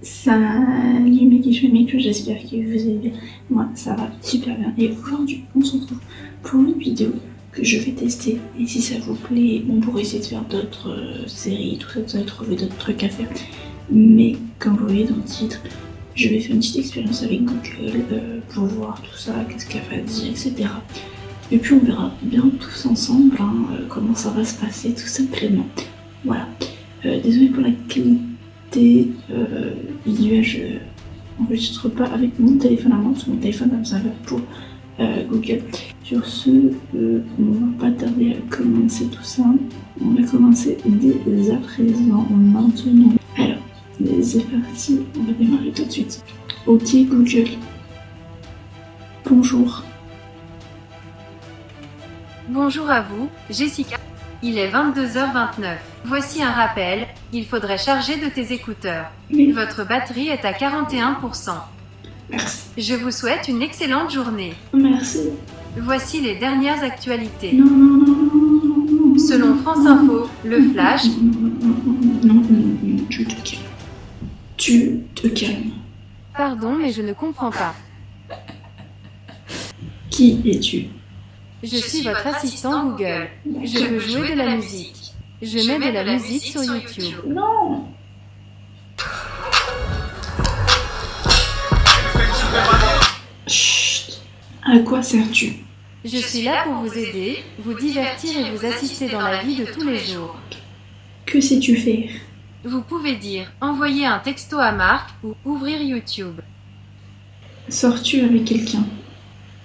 Salut mes que j'espère que vous allez bien. Moi ça va super bien et aujourd'hui on se retrouve pour une vidéo que je vais tester et si ça vous plaît on pourrait essayer de faire d'autres euh, séries, tout ça, vous allez trouver d'autres trucs à faire. Mais comme vous voyez dans le titre, je vais faire une petite expérience avec Google euh, pour voir tout ça, qu'est-ce qu'elle va dire, etc. Et puis on verra bien tous ensemble hein, euh, comment ça va se passer tout simplement. Voilà. désolé pour la qualité euh, visuel, je n'enregistre pas avec mon téléphone à moi, parce mon téléphone va pour euh, Google. Sur ce, euh, on va pas tarder à commencer tout ça. On va commencer dès à présent, maintenant. Alors, c'est parti, on va démarrer tout de suite. Ok Google. Bonjour. Bonjour à vous, Jessica. Il est 22h29. Voici un rappel, il faudrait charger de tes écouteurs. Votre batterie est à 41%. Merci. Je vous souhaite une excellente journée. Merci. Voici les dernières actualités. Non, non, non, non, non Selon France Info, le Flash... Non, non, non, tu te calmes. Tu te calmes. Pardon, mais je ne comprends pas. Qui es-tu je suis votre assistant Google. Je veux jouer de la musique. Je mets de la musique sur YouTube. Non Chut À quoi sers-tu? Je suis là pour vous aider, vous divertir et vous assister dans la vie de tous les jours. Que sais-tu faire? Vous pouvez dire, envoyer un texto à Marc ou ouvrir YouTube. Sors-tu avec quelqu'un?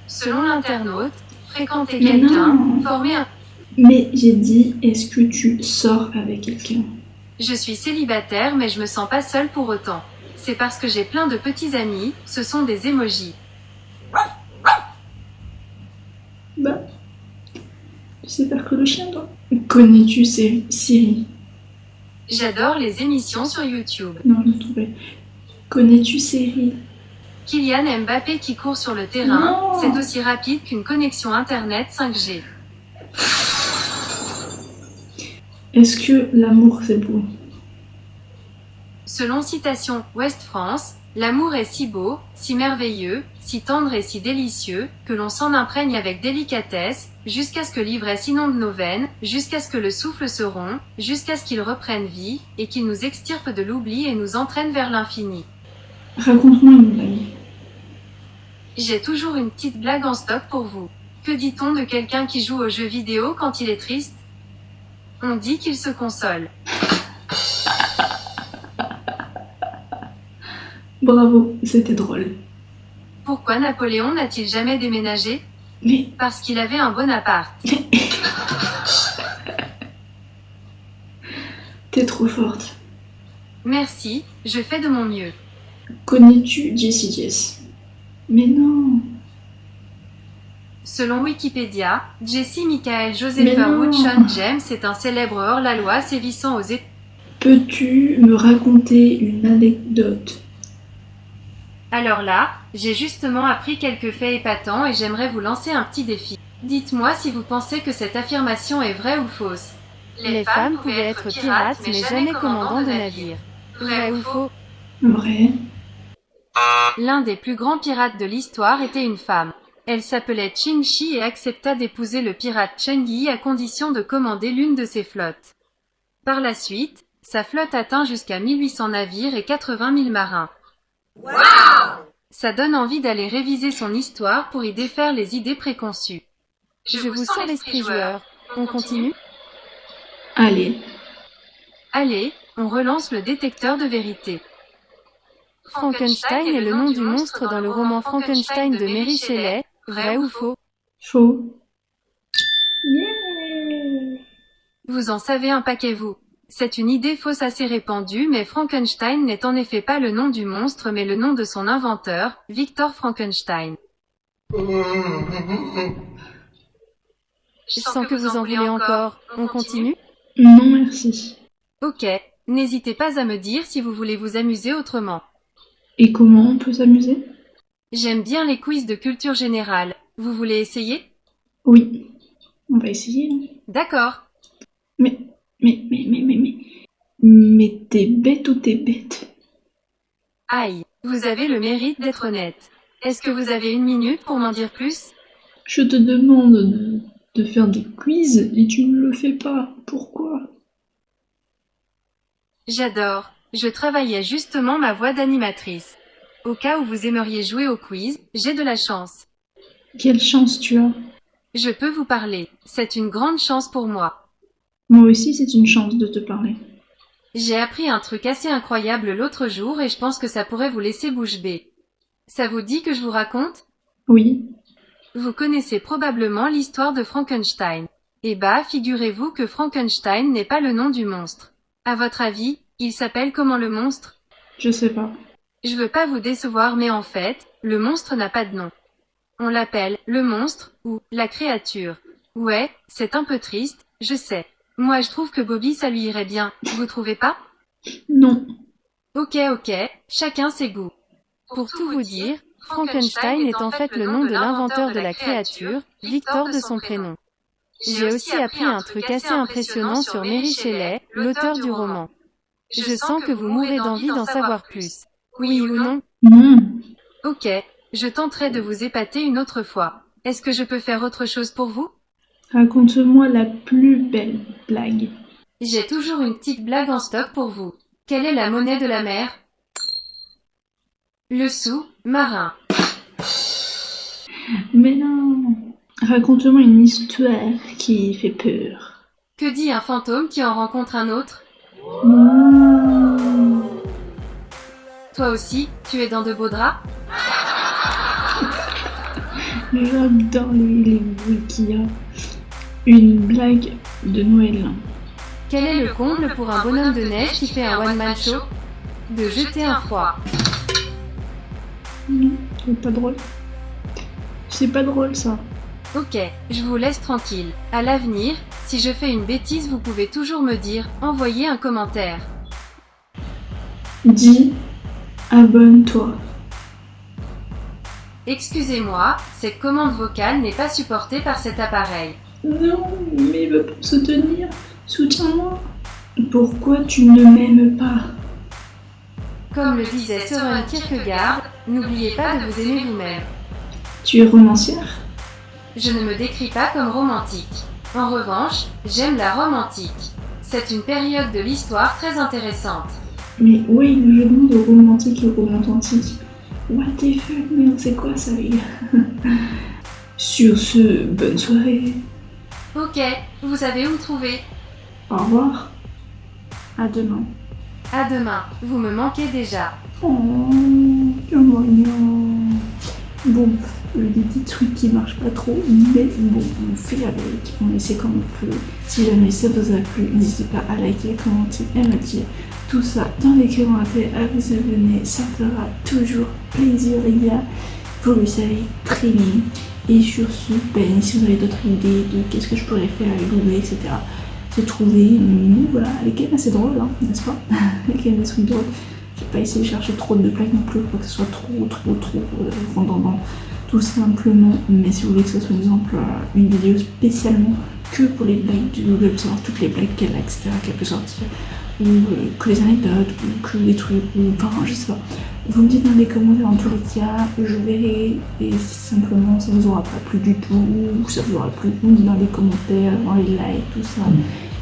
Selon l'internaute, fréquenter quelqu'un, former un... Mais j'ai dit, est-ce que tu sors avec quelqu'un? Je suis célibataire mais je me sens pas seule pour autant. C'est parce que j'ai plein de petits amis, ce sont des emojis. Bah, tu sais faire que le chien toi Connais-tu Siri? J'adore les émissions sur YouTube. Non, je trouvais. Connais-tu Siri? Kylian Mbappé qui court sur le terrain, c'est aussi rapide qu'une connexion Internet 5G. Est-ce que l'amour c'est beau? Selon citation Ouest France, l'amour est si beau, si merveilleux, si tendre et si délicieux, que l'on s'en imprègne avec délicatesse, jusqu'à ce que l'ivresse inonde nos veines, jusqu'à ce que le souffle se rompt, jusqu'à ce qu'il reprenne vie, et qu'il nous extirpe de l'oubli et nous entraîne vers l'infini. Raconte-moi une blague. J'ai toujours une petite blague en stock pour vous. Que dit-on de quelqu'un qui joue aux jeux vidéo quand il est triste? On dit qu'il se console. Bravo, c'était drôle. Pourquoi Napoléon n'a-t-il jamais déménagé? Mais... Parce qu'il avait un bon appart. T'es trop forte. Merci, je fais de mon mieux. Connais-tu Jessie Jess Mais non Selon Wikipédia, Jessie Michael Joseph Woodson James est un célèbre hors-la-loi sévissant aux États. Peux-tu me raconter une anecdote? Alors là, j'ai justement appris quelques faits épatants et j'aimerais vous lancer un petit défi. Dites-moi si vous pensez que cette affirmation est vraie ou fausse. Les, femmes pouvaient être pirates mais jamais commandants de navires. Vrai ou faux? Vrai. L'un des plus grands pirates de l'histoire était une femme. Elle s'appelait Ching Shi et accepta d'épouser le pirate Cheng Yi à condition de commander l'une de ses flottes. Par la suite, sa flotte atteint jusqu'à 1800 navires et 80 000 marins. Ça donne envie d'aller réviser son histoire pour y défaire les idées préconçues. Je, vous sens l'esprit joueur. On continue? Allez. Allez, on relance le détecteur de vérité. Frankenstein est le nom du monstre dans le roman Frankenstein de Mary Shelley, vrai ou faux? Faux. Vous en savez un paquet vous. C'est une idée fausse assez répandue mais Frankenstein n'est en effet pas le nom du monstre mais le nom de son inventeur, Victor Frankenstein. Je sens que vous en voulez encore. On continue Non merci. Ok, n'hésitez pas à me dire si vous voulez vous amuser autrement. Et comment on peut s'amuser? J'aime bien les quiz de culture générale. Vous voulez essayer? Oui. On va essayer. D'accord. Mais, mais, mais, mais, mais, mais, mais t'es bête ou t'es bête? Aïe, vous avez le mérite d'être honnête. Est-ce que vous avez une minute pour m'en dire plus? Je te demande de, de faire des quiz et tu ne le fais pas. Pourquoi? J'adore. Je travaillais justement ma voix d'animatrice. Au cas où vous aimeriez jouer au quiz, j'ai de la chance. Quelle chance tu as Je peux vous parler. C'est une grande chance pour moi. Moi aussi, c'est une chance de te parler. J'ai appris un truc assez incroyable l'autre jour et je pense que ça pourrait vous laisser bouche bée. Ça vous dit que je vous raconte? Oui. Vous connaissez probablement l'histoire de Frankenstein. Eh bah, figurez-vous que Frankenstein n'est pas le nom du monstre. À votre avis, il s'appelle comment le monstre? Je sais pas. Je veux pas vous décevoir mais en fait, le monstre n'a pas de nom. On l'appelle le monstre ou la créature. Ouais, c'est un peu triste, je sais. Moi je trouve que Bobby ça lui irait bien, vous trouvez pas? Non. Ok ok, chacun ses goûts. Pour tout vous dire, Frankenstein est en fait le nom de l'inventeur de la créature, Victor de son prénom. J'ai aussi appris un truc assez impressionnant sur Mary Shelley, l'auteur du roman. Je sens que vous mourrez d'envie d'en savoir plus. Oui ou non Non. Ok, je tenterai de vous épater une autre fois. Est-ce que je peux faire autre chose pour vous? Raconte-moi la plus belle blague. J'ai toujours une petite blague en stock pour vous. Quelle est la monnaie de la mer? Le sou, marin. Mais non. Raconte-moi une histoire qui fait peur. Que dit un fantôme qui en rencontre un autre? Mmh. Toi aussi, tu es dans de beaux draps J'adore les, les bruits qu'il y a. Une blague de Noël. Quel est le comble pour un bonhomme de neige qui fait un one-man show De jeter un froid. Non, c'est pas drôle. C'est pas drôle ça. Ok, je vous laisse tranquille. À l'avenir, si je fais une bêtise, vous pouvez toujours me dire, envoyez un commentaire. Dis, abonne-toi. Excusez-moi, cette commande vocale n'est pas supportée par cet appareil. Non, mais soutenir. Soutiens-moi. Pourquoi tu ne m'aimes pas? Comme le disait Søren Kierkegaard, n'oubliez pas de vous aimer vous-même. Tu es romancière? Je ne me décris pas comme romantique. En revanche, j'aime la Rome antique. C'est une période de l'histoire très intéressante. Mais où est le jeu de mots de romantique et romantique What the fuck, mais c'est quoi ça, les gars? Sur ce, bonne soirée. Ok, vous savez où me trouver. Au revoir. À demain. À demain, vous me manquez déjà. Oh, quel mignon. Bon, il y a des petits trucs qui marchent pas trop, mais bon, on fait avec, on essaie comme on peut. Si jamais ça vous a plu, n'hésitez pas à liker, commenter et me dire tout ça dans les commentaires, à vous abonner, ça fera toujours plaisir les gars. Vous le savez très bien. Et sur ce, ben, si vous avez d'autres idées de qu'est-ce que je pourrais faire avec Google, etc. J'ai trouvé, une- voilà, quand même assez drôle, hein, n'est-ce pas? Quand même des trucs drôles. Pas essayé de chercher trop de blagues non plus pour que ce soit trop, trop, trop euh, redondant. Tout simplement, mais si vous voulez que ce soit, par exemple, euh, une vidéo spécialement que pour les blagues du Google, savoir toutes les blagues qu'elle a, etc., qu'elle peut sortir, ou euh, que les anecdotes, ou que les trucs, ou enfin, je sais pas. Vous me dites dans les commentaires, en tous les cas, je verrai, et si simplement ça vous aura pas plu du tout, ou ça vous aura plu, dites dans les commentaires, dans les likes, tout ça.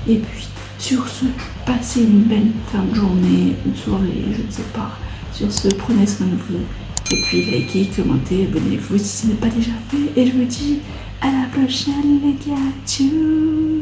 Et puis, sur ce, passez une belle fin de journée, une soirée, je ne sais pas. Sur ce, prenez soin de vous. Et puis, likez, commentez, abonnez-vous si ce n'est pas déjà fait. Et je vous dis à la prochaine, les gars. Tchou